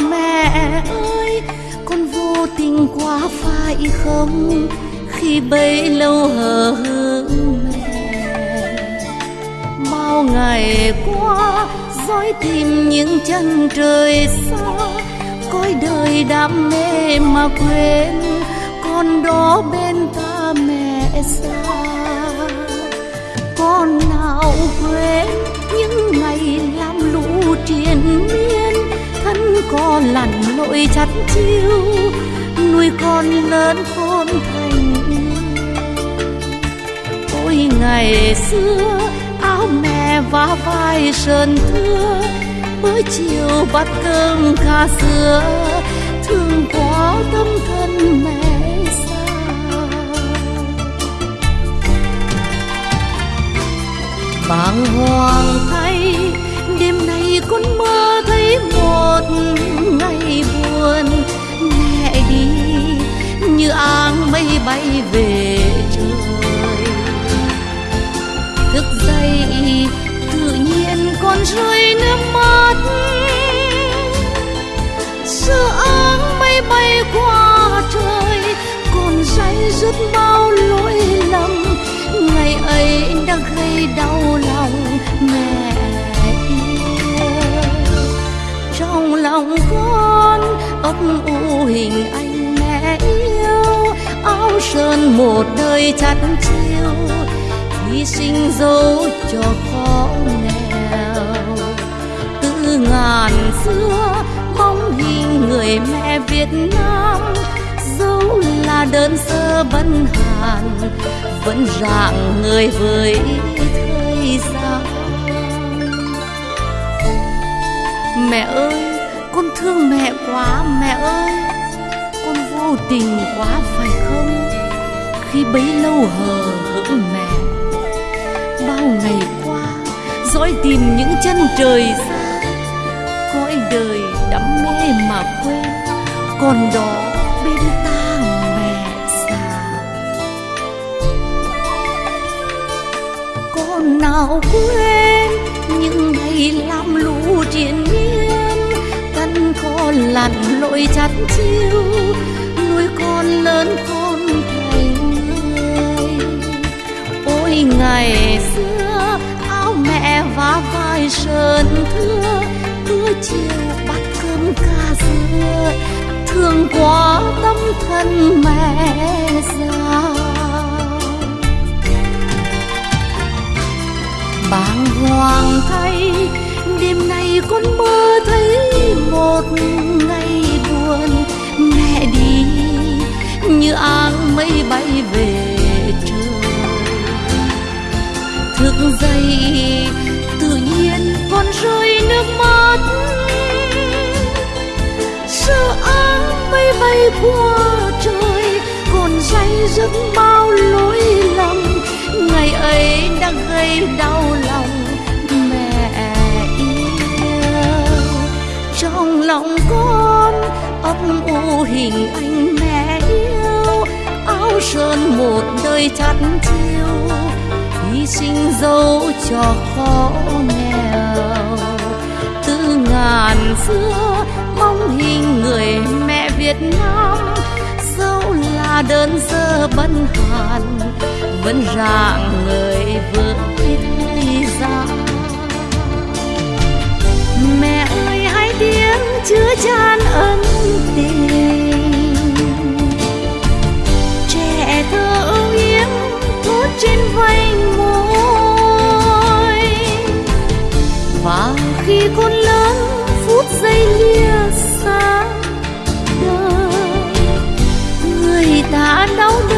mẹ ơi, con vô tình quá phải không? Khi bấy lâu hờ hững mẹ. Bao ngày qua, dõi tìm những chân trời xa. Cõi đời đam mê mà quên, con đó bên ta mẹ xa. Con nào quên những ngày làm lũ triền miên con có lặn lội chắt chiêu, nuôi con lớn khôn thành. Ôi ngày xưa, áo mẹ vá vai sơn thưa, bữa chiều bát cơm kha sữa thương quá tâm thân mẹ xa. Bàng hoàng thay đêm nay con mơ thấy một ngày buồn. Mẹ đi, như áng mây bay về. Áo một đời chặt chiêu hy sinh dấu cho khó nghèo. Từ ngàn xưa, bóng hình người mẹ Việt Nam, dẫu là đơn sơ bần hàn, vẫn rạng người với thời gian. Mẹ ơi, con thương mẹ quá mẹ ơi, con vô tình quá phải không? Khi bấy lâu hờ hững mẹ. Bao ngày qua, dõi tìm những chân trời xa. Cõi đời đắm mê mà quên, còn đó bên ta mẹ già con nào quên những ngày làm lũ triền miên, căn con lặn lội chặt chiêu, nuôi con lớn con ngày xưa, áo mẹ vá vai sơn thưa, cứ chiều bắt cơm ca dưa thương quá tâm thân mẹ già. Bàng hoàng thay, đêm nay con mơ thấy một ngày buồn. Mẹ đi, như áng mây bay về dày, tự nhiên con rơi nước mắt. Sợ áng mây bay qua trời, còn say giấc bao lỗi lầm. Ngày ấy đã gây đau lòng mẹ yêu. Trong lòng con ấp u hình anh mẹ yêu. Áo sơn một đời chặt chiêu sinh dấu cho khó nghèo. Từ ngàn xưa, mong hình người mẹ việt nam dẫu là đơn sơ bần hàn, vẫn rạng người với thời gian mẹ ơi hãy tiếng chứa chan tão